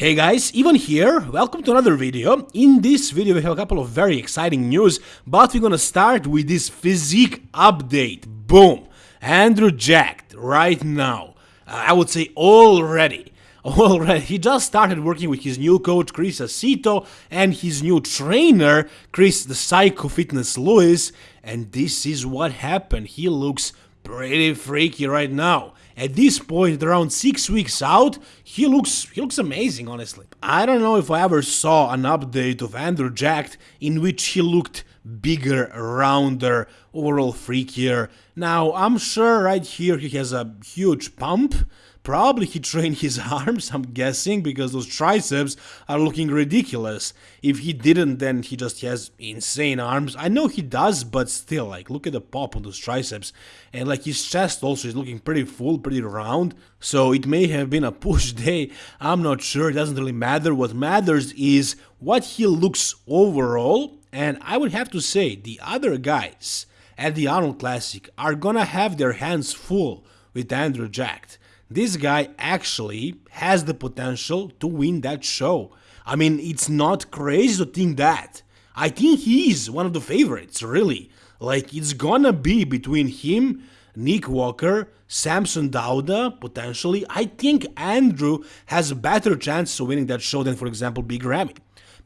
Hey guys, Ivan here, welcome to another video. In this video we have a couple of very exciting news, but we're gonna start with this physique update. Boom! Andrew jacked right now. Uh, I would say already. Already, he just started working with his new coach Chris Aceto and his new trainer Chris the Psycho Fitness Lewis, and this is what happened. He looks pretty freaky right now. At this point, around six weeks out, he looks he looks amazing, honestly. I don't know if I ever saw an update of Andrew Jacked in which he looked bigger, rounder, overall freakier. Now, I'm sure right here he has a huge pump, Probably he trained his arms, I'm guessing, because those triceps are looking ridiculous. If he didn't, then he just has insane arms. I know he does, but still, like, look at the pop on those triceps. And, like, his chest also is looking pretty full, pretty round. So it may have been a push day, I'm not sure, it doesn't really matter. What matters is what he looks overall. And I would have to say, the other guys at the Arnold Classic are gonna have their hands full with Andrew Jacked this guy actually has the potential to win that show. I mean, it's not crazy to think that. I think he is one of the favorites, really. Like, it's gonna be between him, Nick Walker, Samson Dauda, potentially. I think Andrew has a better chance of winning that show than, for example, Big Ramy.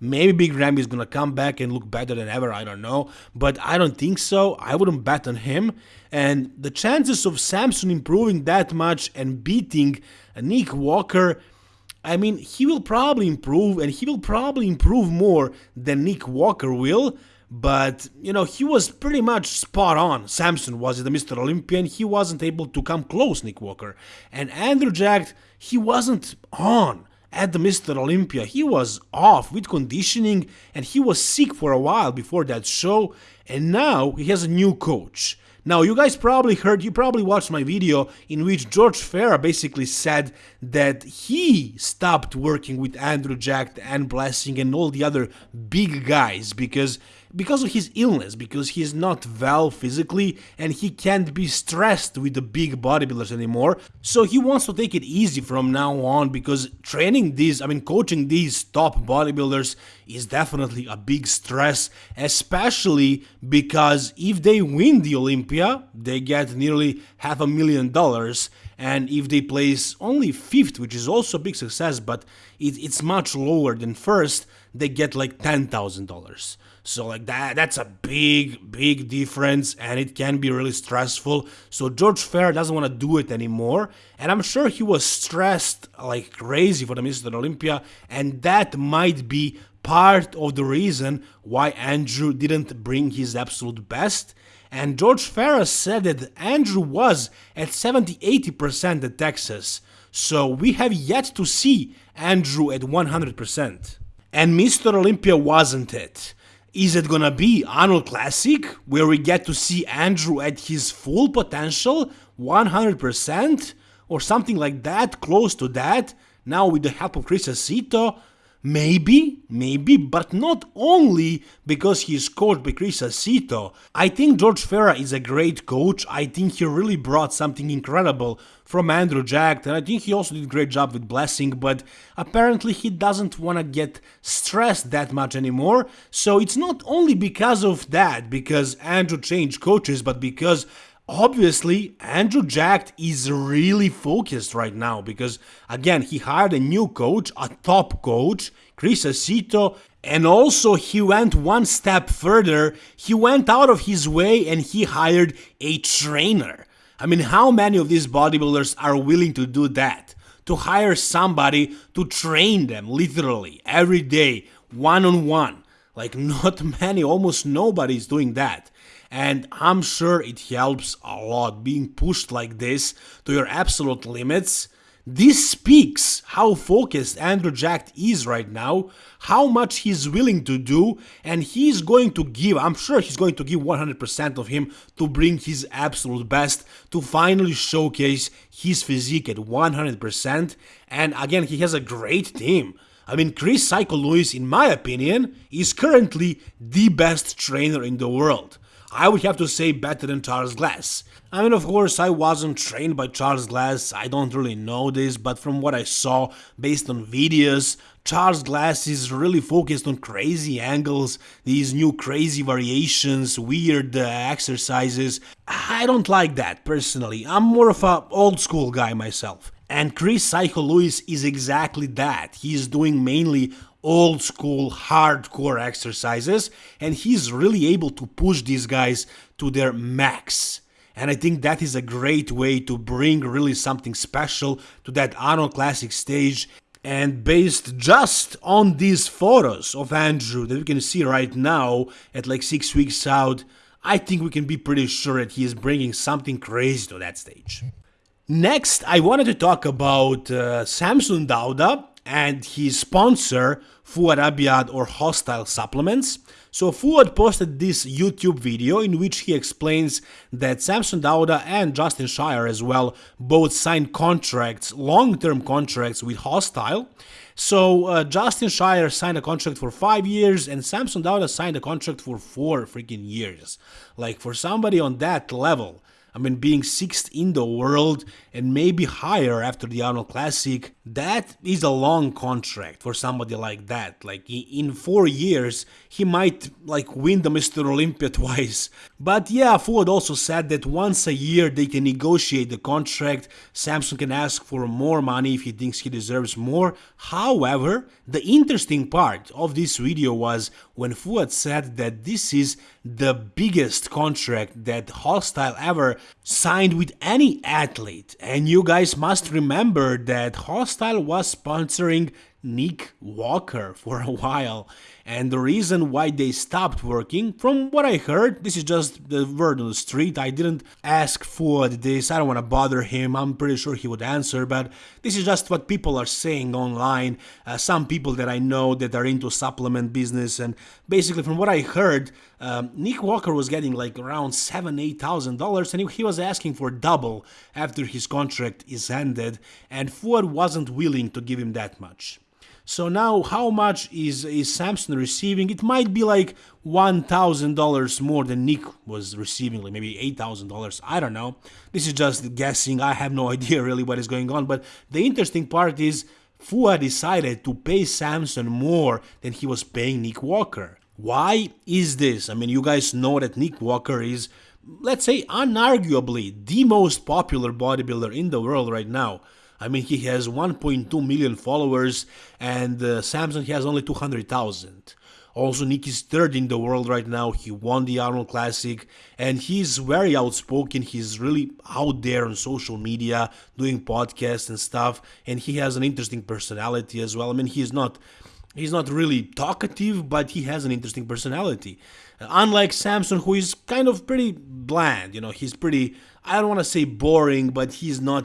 Maybe Big Ramy is gonna come back and look better than ever, I don't know. But I don't think so. I wouldn't bet on him. And the chances of Samson improving that much and beating Nick Walker, I mean, he will probably improve and he will probably improve more than Nick Walker will. But, you know, he was pretty much spot on. Samson was the Mr. Olympian. He wasn't able to come close, Nick Walker. And Andrew Jack, he wasn't on at the Mr. Olympia. He was off with conditioning and he was sick for a while before that show. And now he has a new coach. Now, you guys probably heard, you probably watched my video in which George Farah basically said that he stopped working with Andrew Jack and Blessing and all the other big guys because because of his illness, because he's not well physically and he can't be stressed with the big bodybuilders anymore. So he wants to take it easy from now on because training these, I mean, coaching these top bodybuilders is definitely a big stress, especially because if they win the Olympia, they get nearly half a million dollars. And if they place only fifth, which is also a big success, but it, it's much lower than first, they get like $10,000. So like that that's a big big difference and it can be really stressful. So George Farah doesn't want to do it anymore and I'm sure he was stressed like crazy for the Mr. Olympia and that might be part of the reason why Andrew didn't bring his absolute best. And George Farah said that Andrew was at 70-80% at Texas. So we have yet to see Andrew at 100%. And Mr. Olympia wasn't it. Is it gonna be Arnold Classic, where we get to see Andrew at his full potential, 100%, or something like that, close to that, now with the help of Chris Aceto? Maybe, maybe, but not only because he is coached by Chris Aceto. I think George Farah is a great coach. I think he really brought something incredible from Andrew Jack, and I think he also did a great job with Blessing, but apparently he doesn't want to get stressed that much anymore. So it's not only because of that, because Andrew changed coaches, but because Obviously, Andrew Jack is really focused right now because, again, he hired a new coach, a top coach, Chris Aceto, and also he went one step further. He went out of his way and he hired a trainer. I mean, how many of these bodybuilders are willing to do that? To hire somebody to train them literally every day, one on one. Like, not many, almost nobody is doing that and I'm sure it helps a lot being pushed like this to your absolute limits. This speaks how focused Andrew Jack is right now, how much he's willing to do, and he's going to give, I'm sure he's going to give 100% of him to bring his absolute best, to finally showcase his physique at 100%. And again, he has a great team. I mean, Chris Psycho Lewis, in my opinion, is currently the best trainer in the world. I would have to say better than Charles Glass. I mean, of course, I wasn't trained by Charles Glass, I don't really know this, but from what I saw based on videos, Charles Glass is really focused on crazy angles, these new crazy variations, weird uh, exercises. I don't like that personally. I'm more of a old school guy myself. And Chris Psycho Lewis is exactly that. He's doing mainly old school hardcore exercises and he's really able to push these guys to their max. And I think that is a great way to bring really something special to that Arnold Classic stage. And based just on these photos of Andrew that we can see right now at like six weeks out, I think we can be pretty sure that he is bringing something crazy to that stage. Next, I wanted to talk about uh, Samson Dauda and his sponsor, Fouad Abiad or Hostile Supplements. So Fouad posted this YouTube video in which he explains that Samson Dauda and Justin Shier as well both signed contracts, long-term contracts with Hostile. So uh, Justin Shier signed a contract for five years and Samson Dauda signed a contract for four freaking years. Like for somebody on that level, I mean, being sixth in the world and maybe higher after the Arnold Classic, that is a long contract for somebody like that. Like, in four years, he might, like, win the Mr. Olympia twice. But yeah, Fouad also said that once a year they can negotiate the contract, Samson can ask for more money if he thinks he deserves more. However, the interesting part of this video was when Fouad said that this is the biggest contract that Hostile ever signed with any athlete. And you guys must remember that Hostile was sponsoring Nick Walker for a while. And the reason why they stopped working, from what I heard, this is just the word on the street. I didn't ask for this, I don't want to bother him, I'm pretty sure he would answer, but this is just what people are saying online. Uh, some people that I know that are into supplement business, and basically, from what I heard, um, Nick Walker was getting like around seven, eight thousand dollars, and he, was asking for double after his contract is ended, and Fouad wasn't willing to give him that much. So now how much is, is Samson receiving? It might be like $1,000 more than Nick was receiving, like maybe $8,000. I don't know. This is just guessing. I have no idea really what is going on. But the interesting part is Fouad decided to pay Samson more than he was paying Nick Walker. Why is this? I mean, you guys know that Nick Walker is, let's say, unarguably the most popular bodybuilder in the world right now. I mean, he has 1.2 million followers, and uh, Samson has only 200,000. Also, Nick is third in the world right now. He won the Arnold Classic, and he's very outspoken. He's really out there on social media, doing podcasts and stuff, and he has an interesting personality as well. I mean, he's not he's not really talkative, but he has an interesting personality. Unlike Samson, who is kind of pretty bland, you know, he's pretty I don't want to say boring, but he's not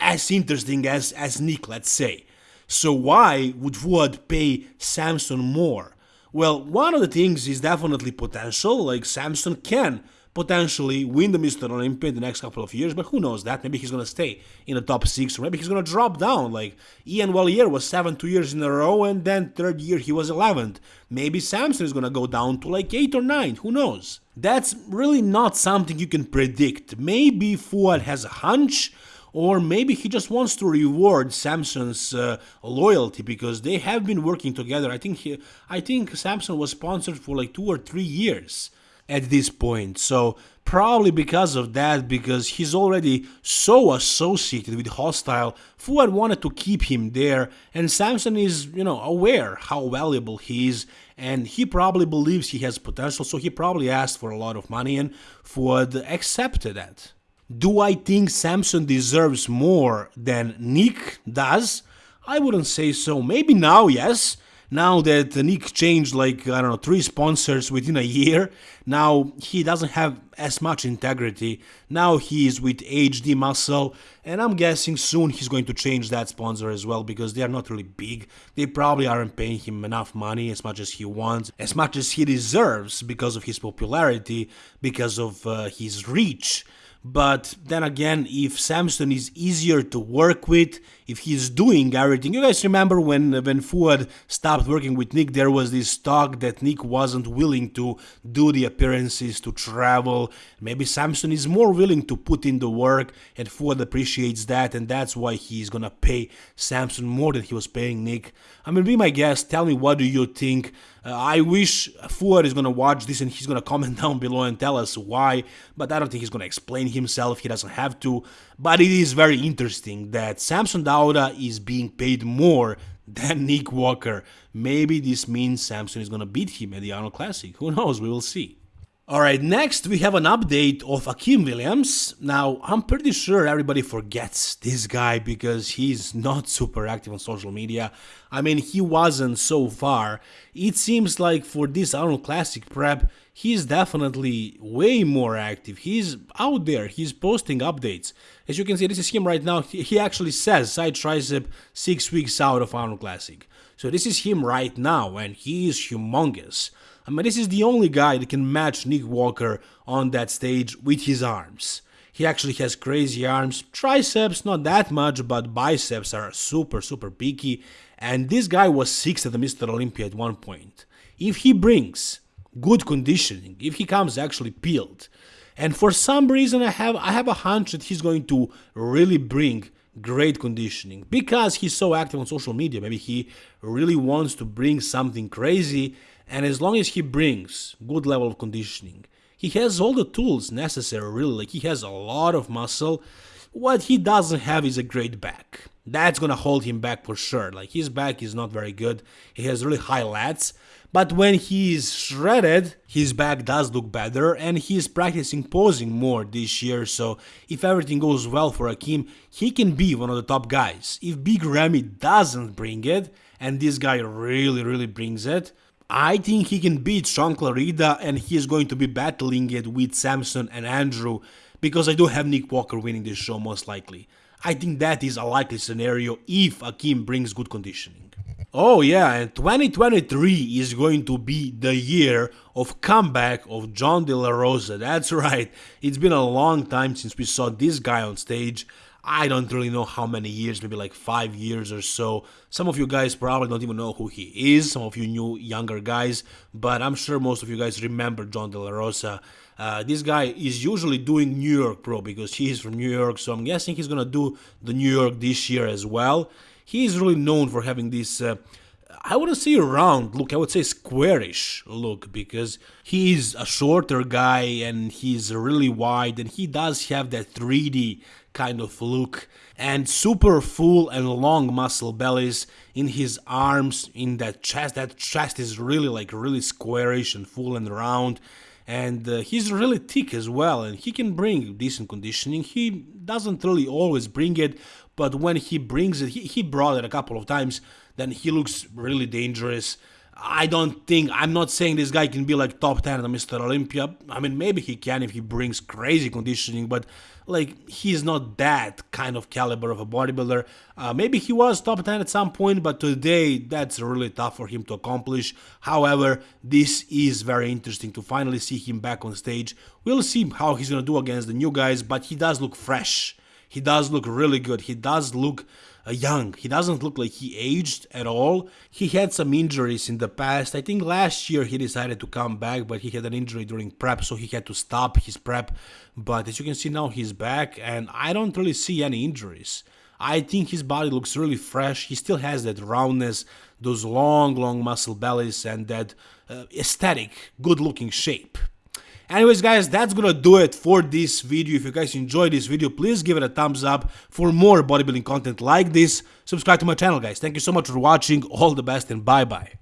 as interesting as, as Nick, let's say. So why would Fouad pay Samson more? Well, one of the things is definitely potential, like Samson can potentially win the Mr. Olympia in the next couple of years, but who knows that? Maybe he's going to stay in the top six, or maybe he's going to drop down. Like Iain Valliere was seven two years in a row, and then third year he was 11th. Maybe Samson is going to go down to like eight or nine, who knows? That's really not something you can predict. Maybe Fouad has a hunch, or maybe he just wants to reward Samson's uh, loyalty because they have been working together. I think he, I think Samson was sponsored for like two or three years at this point. So probably because of that, because he's already so associated with Hostile, Fouad wanted to keep him there, and Samson is, you know, aware how valuable he is, and he probably believes he has potential, so he probably asked for a lot of money, and Fouad accepted that. Do I think Samson deserves more than Nick does? I wouldn't say so. Maybe now, yes now that Nick changed like, I don't know, three sponsors within a year, now he doesn't have as much integrity. Now he is with HD Muscle, and I'm guessing soon he's going to change that sponsor as well because they are not really big. They probably aren't paying him enough money as much as he wants, as much as he deserves because of his popularity, because of uh, his reach. But then again, if Samson is easier to work with, if he's doing everything. You guys remember when when Fouad stopped working with Nick, there was this talk that Nick wasn't willing to do the appearances, to travel. Maybe Samson is more willing to put in the work, and Fouad appreciates that, and that's why he's gonna pay Samson more than he was paying Nick. I mean, be my guest. Tell me what do you think. Uh, I wish Fouad is gonna watch this and he's gonna comment down below and tell us why, but I don't think he's gonna explain himself. He doesn't have to. But it is very interesting that Samson Dauda is being paid more than Nick Walker. Maybe this means Samson is gonna beat him at the Arnold Classic. Who knows? We will see. Alright, next we have an update of Akim Williams. Now, I'm pretty sure everybody forgets this guy because he's not super active on social media. I mean, he wasn't so far. It seems like for this Arnold Classic prep, he's definitely way more active. He's out there, he's posting updates. As you can see, this is him right now. He actually says side tricep 6 weeks out of Arnold Classic. So this is him right now, and he is humongous. I mean, this is the only guy that can match Nick Walker on that stage with his arms. He actually has crazy arms, triceps not that much, but biceps are super super peaky, and this guy was 6th at the Mr. Olympia at one point. If he brings good conditioning, if he comes actually peeled, and for some reason I have I have a hunch that he's going to really bring great conditioning because he's so active on social media. Maybe he really wants to bring something crazy and as long as he brings good level of conditioning, he has all the tools necessary really, like he has a lot of muscle. What he doesn't have is a great back. That's gonna hold him back for sure. Like his back is not very good. He has really high lats, but when he is shredded, his back does look better and he is practicing posing more this year. So if everything goes well for Akim, he can be one of the top guys. If Big Ramy doesn't bring it, and this guy really, really brings it, I think he can beat Sean Clarida and he is going to be battling it with Samson and Andrew because I do have Nick Walker winning this show most likely. I think that is a likely scenario if Akim brings good conditioning. Oh yeah, and 2023 is going to be the year of comeback of John De La Rosa. That's right. It's been a long time since we saw this guy on stage. I don't really know how many years, maybe like five years or so. Some of you guys probably don't even know who he is, some of you new younger guys, but I'm sure most of you guys remember John De La Rosa. Uh, this guy is usually doing New York Pro because he is from New York, so I'm guessing he's gonna do the New York this year as well. He is really known for having this. Uh, I wouldn't say round look, I would say squarish look because he's a shorter guy and he's really wide and he does have that 3D kind of look and super full and long muscle bellies in his arms in that chest. That chest is really like really squarish and full and round. And uh, he's really thick as well and he can bring decent conditioning. He doesn't really always bring it but when he brings it he, he brought it a couple of times then he looks really dangerous I don't think I'm not saying this guy can be like top 10 at Mr. Olympia. I mean, maybe he can if he brings crazy conditioning, but like he's not that kind of caliber of a bodybuilder. Uh, maybe he was top 10 at some point, but today that's really tough for him to accomplish. However, this is very interesting to finally see him back on stage. We'll see how he's gonna do against the new guys, but he does look fresh. He does look really good. He does look young. He doesn't look like he aged at all. He had some injuries in the past. I think last year he decided to come back, but he had an injury during prep, so he had to stop his prep. But as you can see now, he's back, and I don't really see any injuries. I think his body looks really fresh. He still has that roundness, those long, long muscle bellies, and that uh, aesthetic, good looking shape. Anyways guys, that's gonna do it for this video. If you guys enjoyed this video, please give it a thumbs up. For more bodybuilding content like this, subscribe to my channel guys. Thank you so much for watching, all the best and bye bye.